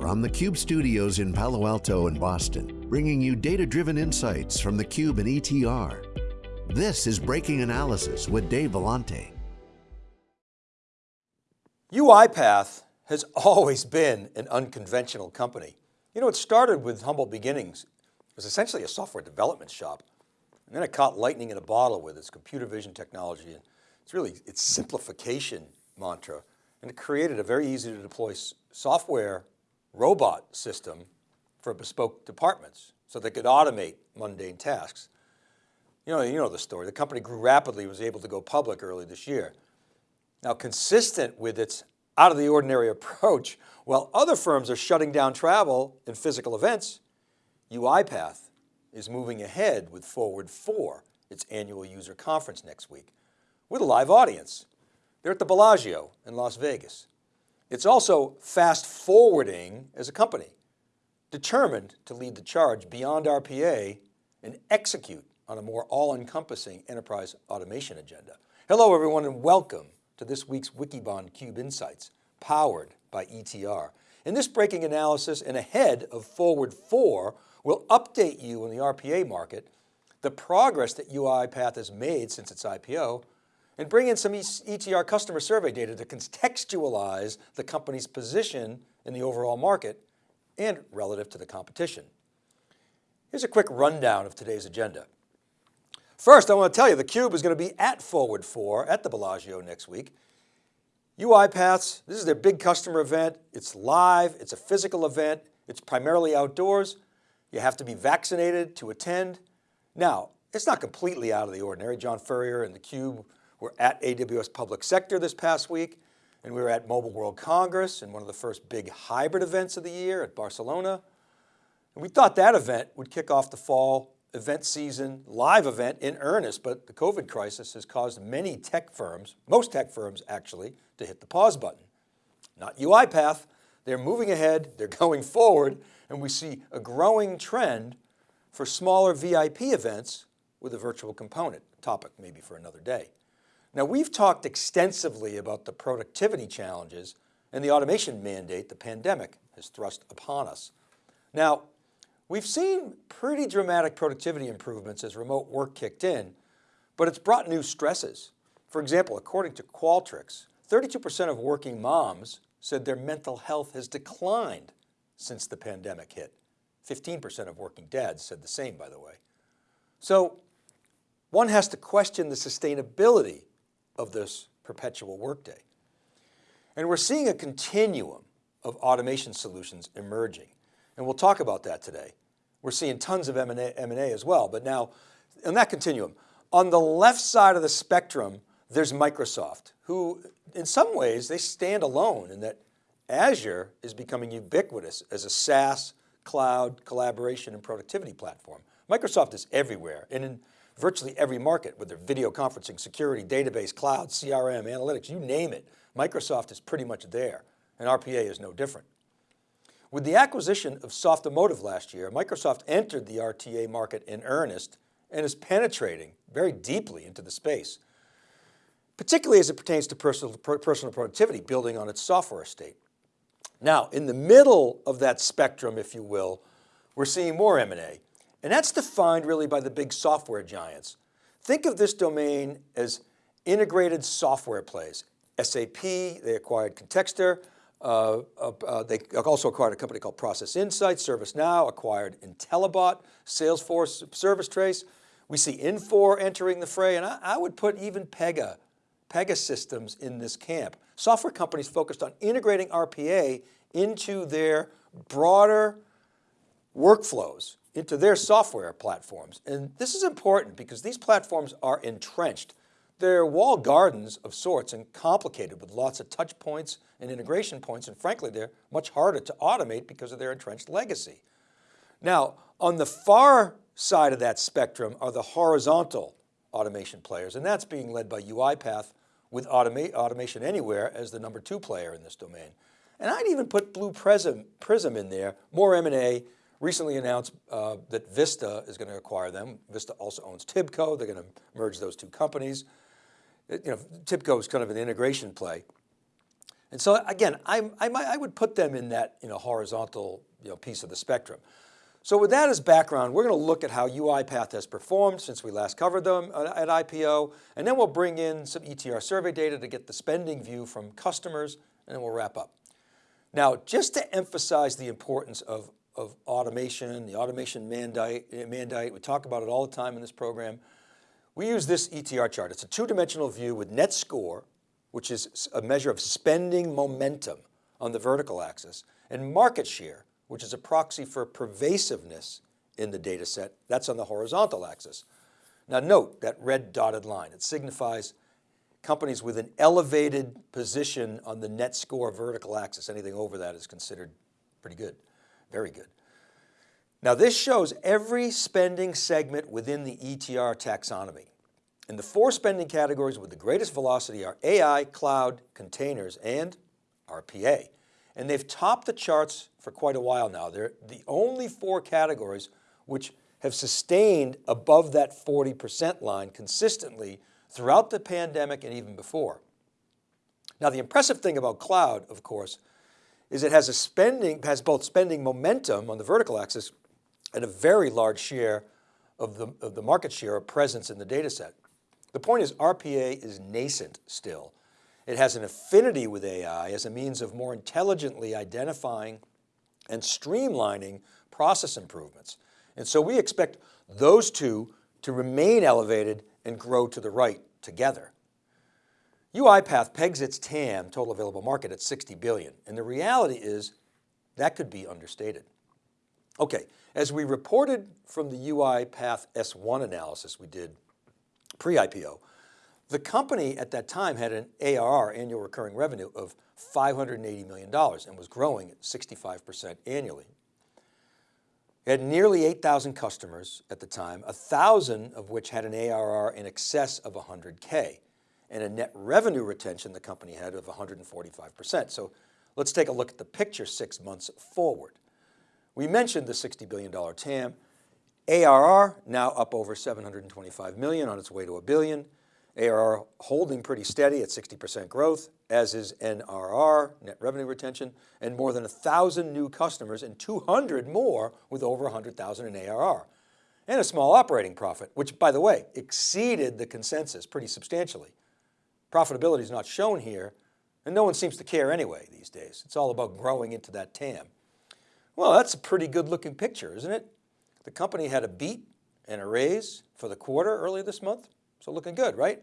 from the Cube studios in Palo Alto and Boston, bringing you data-driven insights from the Cube and ETR. This is Breaking Analysis with Dave Vellante. UiPath has always been an unconventional company. You know, it started with humble beginnings. It was essentially a software development shop. And then it caught lightning in a bottle with its computer vision technology. And it's really its simplification mantra. And it created a very easy to deploy software robot system for bespoke departments so they could automate mundane tasks. You know, you know the story. The company grew rapidly, was able to go public early this year. Now, consistent with its out of the ordinary approach, while other firms are shutting down travel and physical events, UiPath is moving ahead with Forward 4, its annual user conference next week, with a live audience. They're at the Bellagio in Las Vegas. It's also fast forwarding as a company, determined to lead the charge beyond RPA and execute on a more all-encompassing enterprise automation agenda. Hello everyone and welcome to this week's Wikibon Cube Insights, powered by ETR. In this breaking analysis and ahead of Forward 4, we'll update you on the RPA market, the progress that UiPath has made since its IPO, and bring in some ETR customer survey data to contextualize the company's position in the overall market and relative to the competition. Here's a quick rundown of today's agenda. First, I want to tell you theCUBE is going to be at Forward 4 at the Bellagio next week. UiPath's, this is their big customer event. It's live, it's a physical event. It's primarily outdoors. You have to be vaccinated to attend. Now, it's not completely out of the ordinary. John Furrier and theCUBE we're at AWS Public Sector this past week, and we were at Mobile World Congress and one of the first big hybrid events of the year at Barcelona. And we thought that event would kick off the fall event season, live event in earnest, but the COVID crisis has caused many tech firms, most tech firms actually, to hit the pause button. Not UiPath, they're moving ahead, they're going forward, and we see a growing trend for smaller VIP events with a virtual component, topic maybe for another day. Now we've talked extensively about the productivity challenges and the automation mandate the pandemic has thrust upon us. Now, we've seen pretty dramatic productivity improvements as remote work kicked in, but it's brought new stresses. For example, according to Qualtrics, 32% of working moms said their mental health has declined since the pandemic hit. 15% of working dads said the same, by the way. So one has to question the sustainability of this perpetual workday. And we're seeing a continuum of automation solutions emerging. And we'll talk about that today. We're seeing tons of M&A, as well, but now in that continuum, on the left side of the spectrum, there's Microsoft, who in some ways they stand alone in that Azure is becoming ubiquitous as a SaaS, cloud, collaboration and productivity platform. Microsoft is everywhere and in virtually every market, whether video conferencing, security, database, cloud, CRM, analytics, you name it, Microsoft is pretty much there and RPA is no different. With the acquisition of Softomotive last year, Microsoft entered the RPA market in earnest and is penetrating very deeply into the space, particularly as it pertains to personal, personal productivity, building on its software estate. Now, in the middle of that spectrum, if you will, we're seeing more M&A. And that's defined really by the big software giants. Think of this domain as integrated software plays. SAP, they acquired Contextor. Uh, uh, they also acquired a company called Process Insights. ServiceNow acquired Intellibot, Salesforce Servicetrace. We see Infor entering the fray, and I, I would put even Pega, Pegasystems in this camp. Software companies focused on integrating RPA into their broader workflows into their software platforms. And this is important because these platforms are entrenched. They're walled gardens of sorts and complicated with lots of touch points and integration points. And frankly, they're much harder to automate because of their entrenched legacy. Now, on the far side of that spectrum are the horizontal automation players, and that's being led by UiPath with Automa Automation Anywhere as the number two player in this domain. And I'd even put Blue Prism, Prism in there, more M&A, recently announced uh, that Vista is going to acquire them. Vista also owns Tibco. They're going to merge those two companies. It, you know, Tibco is kind of an integration play. And so again, I, I, might, I would put them in that you know, horizontal you know, piece of the spectrum. So with that as background, we're going to look at how UiPath has performed since we last covered them at IPO, and then we'll bring in some ETR survey data to get the spending view from customers, and then we'll wrap up. Now, just to emphasize the importance of, of automation, the automation mandate, mandate, we talk about it all the time in this program. We use this ETR chart. It's a two-dimensional view with net score, which is a measure of spending momentum on the vertical axis, and market share, which is a proxy for pervasiveness in the data set. That's on the horizontal axis. Now note that red dotted line. It signifies companies with an elevated position on the net score vertical axis. Anything over that is considered pretty good, very good. Now this shows every spending segment within the ETR taxonomy. And the four spending categories with the greatest velocity are AI, cloud, containers, and RPA and they've topped the charts for quite a while now. They're the only four categories which have sustained above that 40% line consistently throughout the pandemic and even before. Now the impressive thing about cloud, of course, is it has a spending, has both spending momentum on the vertical axis and a very large share of the, of the market share of presence in the data set. The point is RPA is nascent still it has an affinity with AI as a means of more intelligently identifying and streamlining process improvements. And so we expect those two to remain elevated and grow to the right together. UiPath pegs its TAM, total available market, at 60 billion. And the reality is that could be understated. Okay, as we reported from the UiPath S1 analysis we did pre-IPO, the company at that time had an ARR, annual recurring revenue, of $580 million and was growing at 65% annually. It had nearly 8,000 customers at the time, 1,000 of which had an ARR in excess of 100K and a net revenue retention the company had of 145%. So let's take a look at the picture six months forward. We mentioned the $60 billion TAM, ARR now up over 725 million on its way to a billion. ARR holding pretty steady at 60% growth, as is NRR, net revenue retention, and more than a 1,000 new customers and 200 more with over 100,000 in ARR. And a small operating profit, which by the way, exceeded the consensus pretty substantially. Profitability is not shown here, and no one seems to care anyway these days. It's all about growing into that TAM. Well, that's a pretty good looking picture, isn't it? The company had a beat and a raise for the quarter earlier this month. So looking good, right?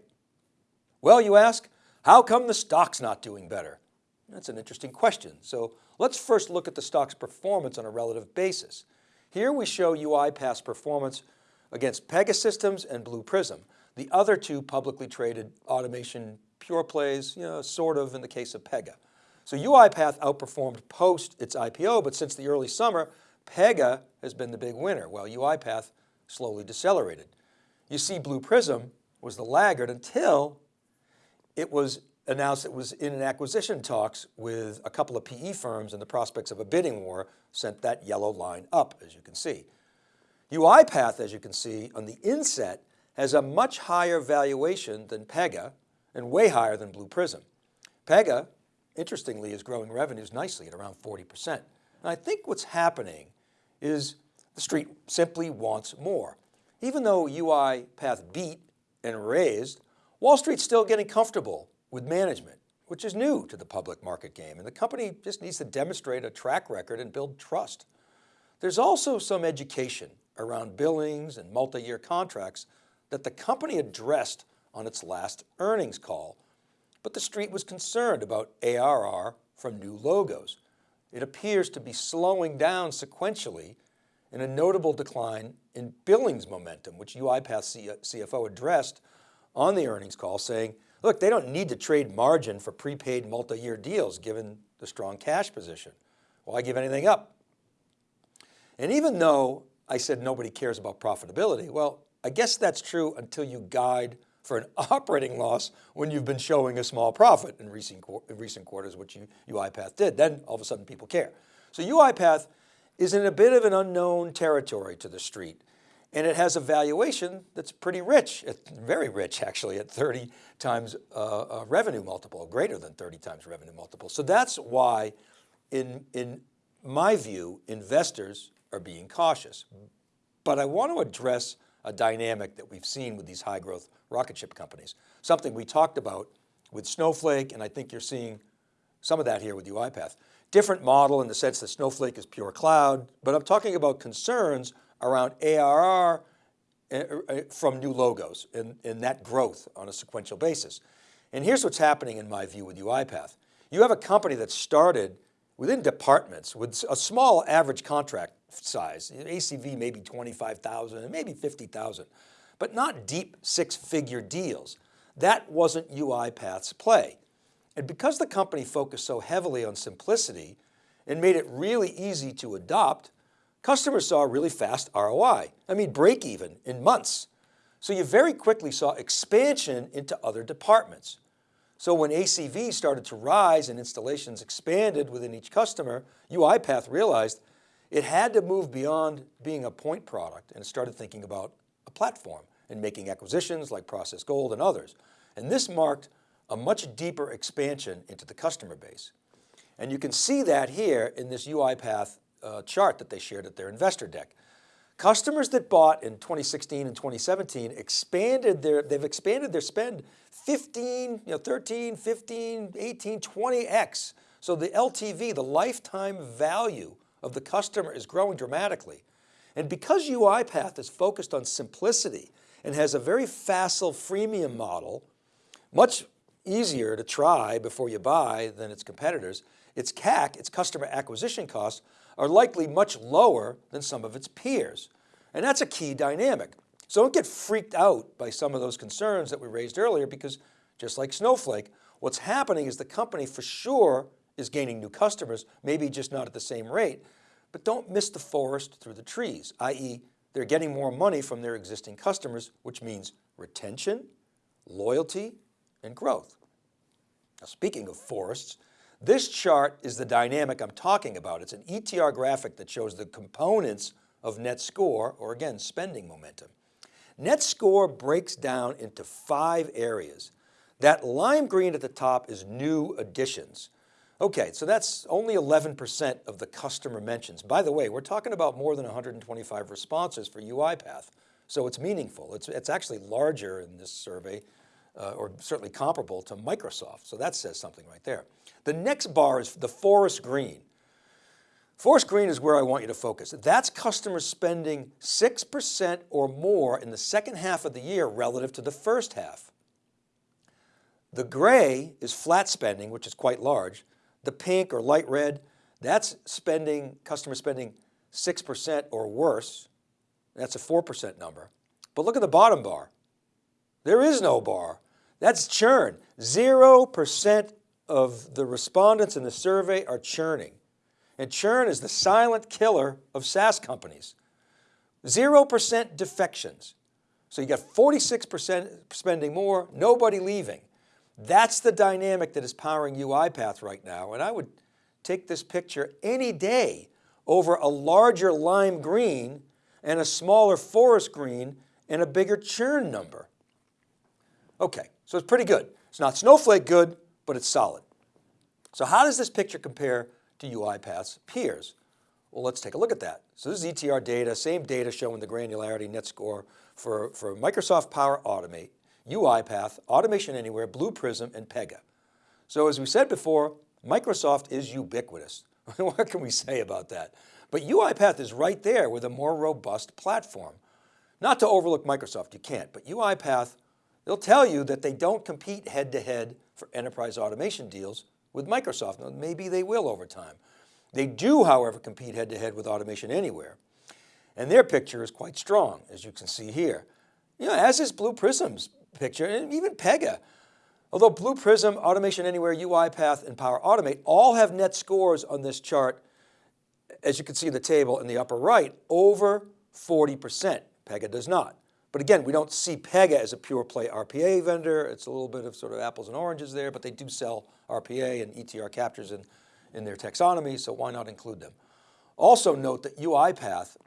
Well, you ask, how come the stock's not doing better? That's an interesting question. So let's first look at the stock's performance on a relative basis. Here we show UiPath's performance against Pegasystems and Blue Prism, the other two publicly traded automation pure plays, you know, sort of in the case of Pega. So UiPath outperformed post its IPO, but since the early summer, Pega has been the big winner, while UiPath slowly decelerated. You see Blue Prism was the laggard until it was announced it was in an acquisition talks with a couple of PE firms and the prospects of a bidding war sent that yellow line up, as you can see. UiPath, as you can see on the inset, has a much higher valuation than Pega and way higher than Blue Prism. Pega, interestingly, is growing revenues nicely at around 40%. And I think what's happening is the street simply wants more. Even though UiPath beat and raised, Wall Street's still getting comfortable with management, which is new to the public market game. And the company just needs to demonstrate a track record and build trust. There's also some education around billings and multi-year contracts that the company addressed on its last earnings call, but the street was concerned about ARR from new logos. It appears to be slowing down sequentially and a notable decline in billings momentum, which UiPath CFO addressed on the earnings call saying, look, they don't need to trade margin for prepaid multi-year deals given the strong cash position. Why give anything up? And even though I said nobody cares about profitability, well, I guess that's true until you guide for an operating loss when you've been showing a small profit in recent, in recent quarters, which you, UiPath did. Then all of a sudden people care. So UiPath is in a bit of an unknown territory to the street. And it has a valuation that's pretty rich, very rich actually at 30 times uh, revenue multiple, greater than 30 times revenue multiple. So that's why in, in my view, investors are being cautious. But I want to address a dynamic that we've seen with these high growth rocket ship companies. Something we talked about with Snowflake, and I think you're seeing some of that here with UiPath. Different model in the sense that Snowflake is pure cloud, but I'm talking about concerns around ARR eh, eh, from new logos and, and that growth on a sequential basis. And here's what's happening in my view with UiPath. You have a company that started within departments with a small average contract size, ACV maybe 25,000 and maybe 50,000, but not deep six figure deals. That wasn't UiPath's play. And because the company focused so heavily on simplicity and made it really easy to adopt, customers saw really fast ROI. I mean, break even in months. So you very quickly saw expansion into other departments. So when ACV started to rise and installations expanded within each customer, UiPath realized it had to move beyond being a point product and started thinking about a platform and making acquisitions like ProcessGold and others. And this marked a much deeper expansion into the customer base. And you can see that here in this UiPath uh, chart that they shared at their investor deck. Customers that bought in 2016 and 2017 expanded their, they've expanded their spend 15, you know, 13, 15, 18, 20X. So the LTV, the lifetime value of the customer is growing dramatically. And because UiPath is focused on simplicity and has a very facile freemium model, much easier to try before you buy than its competitors, its CAC, its customer acquisition costs, are likely much lower than some of its peers. And that's a key dynamic. So don't get freaked out by some of those concerns that we raised earlier because just like Snowflake, what's happening is the company for sure is gaining new customers, maybe just not at the same rate, but don't miss the forest through the trees, i.e. they're getting more money from their existing customers, which means retention, loyalty, and growth. Now speaking of forests, this chart is the dynamic I'm talking about. It's an ETR graphic that shows the components of net score, or again, spending momentum. Net score breaks down into five areas. That lime green at the top is new additions. Okay, so that's only 11% of the customer mentions. By the way, we're talking about more than 125 responses for UiPath. So it's meaningful. It's, it's actually larger in this survey, uh, or certainly comparable to Microsoft. So that says something right there. The next bar is the forest green. Forest green is where I want you to focus. That's customers spending 6% or more in the second half of the year relative to the first half. The gray is flat spending, which is quite large. The pink or light red, that's spending, customer spending 6% or worse. That's a 4% number. But look at the bottom bar. There is no bar. That's churn. 0% of the respondents in the survey are churning. And churn is the silent killer of SaaS companies. 0% defections. So you got 46% spending more, nobody leaving. That's the dynamic that is powering UiPath right now. And I would take this picture any day over a larger lime green and a smaller forest green and a bigger churn number. Okay, so it's pretty good. It's not snowflake good, but it's solid. So how does this picture compare to UiPath's peers? Well, let's take a look at that. So this is ETR data, same data showing the granularity net score for, for Microsoft Power Automate UiPath, Automation Anywhere, Blue Prism, and Pega. So as we said before, Microsoft is ubiquitous. what can we say about that? But UiPath is right there with a more robust platform. Not to overlook Microsoft, you can't, but UiPath, they'll tell you that they don't compete head to head for enterprise automation deals with Microsoft. Now, maybe they will over time. They do, however, compete head to head with Automation Anywhere. And their picture is quite strong, as you can see here. You know, as is Blue Prism's picture, and even Pega. Although Blue Prism, Automation Anywhere, UiPath, and Power Automate all have net scores on this chart, as you can see in the table in the upper right, over 40%. Pega does not. But again, we don't see Pega as a pure play RPA vendor. It's a little bit of sort of apples and oranges there, but they do sell RPA and ETR captures in, in their taxonomy, so why not include them? Also note that UiPath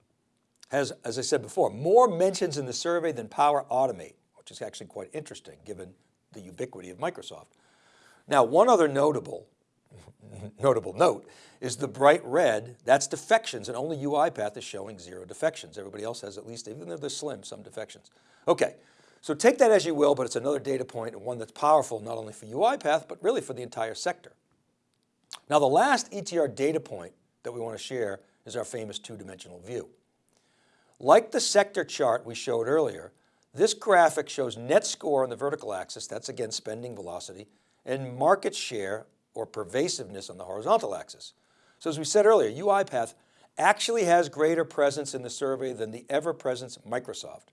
has, as I said before, more mentions in the survey than Power Automate, which is actually quite interesting given the ubiquity of Microsoft. Now, one other notable, notable note is the bright red, that's defections and only UiPath is showing zero defections. Everybody else has at least, even though they're slim, some defections. Okay, so take that as you will, but it's another data point and one that's powerful not only for UiPath, but really for the entire sector. Now the last ETR data point that we want to share is our famous two-dimensional view. Like the sector chart we showed earlier, this graphic shows net score on the vertical axis, that's again spending velocity, and market share or pervasiveness on the horizontal axis. So as we said earlier, UiPath actually has greater presence in the survey than the ever-present Microsoft.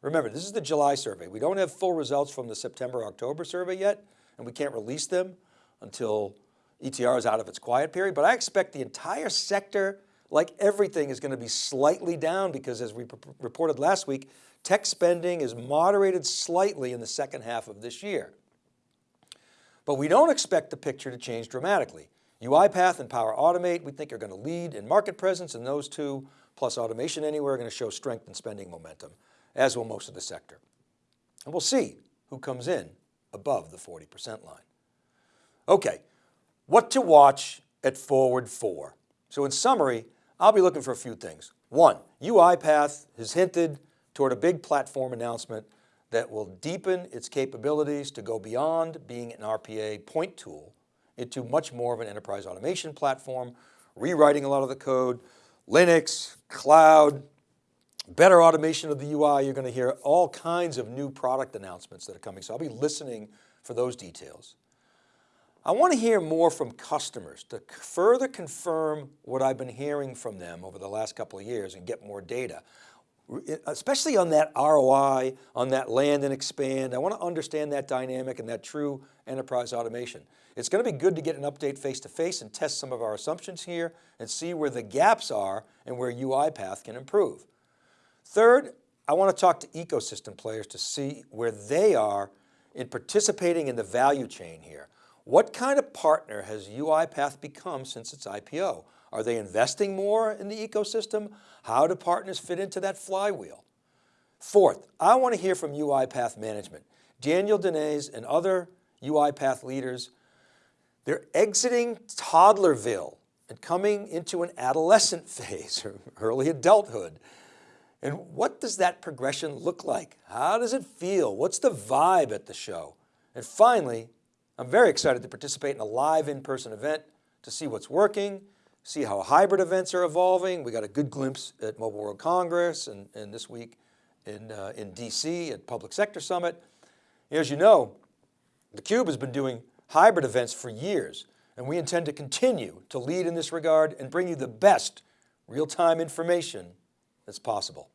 Remember, this is the July survey. We don't have full results from the September-October survey yet, and we can't release them until ETR is out of its quiet period, but I expect the entire sector like everything is going to be slightly down because as we reported last week, tech spending is moderated slightly in the second half of this year. But we don't expect the picture to change dramatically. UiPath and Power Automate, we think are going to lead in market presence and those two plus Automation Anywhere are going to show strength in spending momentum, as will most of the sector. And we'll see who comes in above the 40% line. Okay, what to watch at Forward 4. So in summary, I'll be looking for a few things. One, UiPath has hinted toward a big platform announcement that will deepen its capabilities to go beyond being an RPA point tool into much more of an enterprise automation platform, rewriting a lot of the code, Linux, cloud, better automation of the UI. You're going to hear all kinds of new product announcements that are coming. So I'll be listening for those details. I want to hear more from customers to further confirm what I've been hearing from them over the last couple of years and get more data, especially on that ROI, on that land and expand. I want to understand that dynamic and that true enterprise automation. It's going to be good to get an update face to face and test some of our assumptions here and see where the gaps are and where UiPath can improve. Third, I want to talk to ecosystem players to see where they are in participating in the value chain here. What kind of partner has UiPath become since its IPO? Are they investing more in the ecosystem? How do partners fit into that flywheel? Fourth, I want to hear from UiPath management. Daniel Dines and other UiPath leaders, they're exiting toddlerville and coming into an adolescent phase or early adulthood. And what does that progression look like? How does it feel? What's the vibe at the show? And finally, I'm very excited to participate in a live in-person event to see what's working, see how hybrid events are evolving. We got a good glimpse at Mobile World Congress and, and this week in, uh, in DC at Public Sector Summit. As you know, theCUBE has been doing hybrid events for years, and we intend to continue to lead in this regard and bring you the best real-time information that's possible.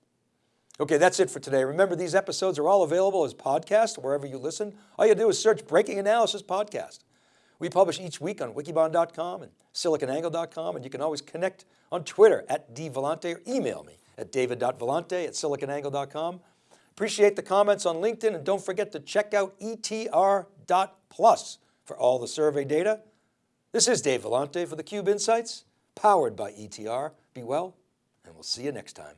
Okay, that's it for today. Remember, these episodes are all available as podcasts wherever you listen. All you do is search Breaking Analysis Podcast. We publish each week on wikibon.com and siliconangle.com, and you can always connect on Twitter at dvellante or email me at david.vellante at siliconangle.com. Appreciate the comments on LinkedIn, and don't forget to check out etr.plus for all the survey data. This is Dave Vellante for theCUBE Insights, powered by ETR. Be well, and we'll see you next time.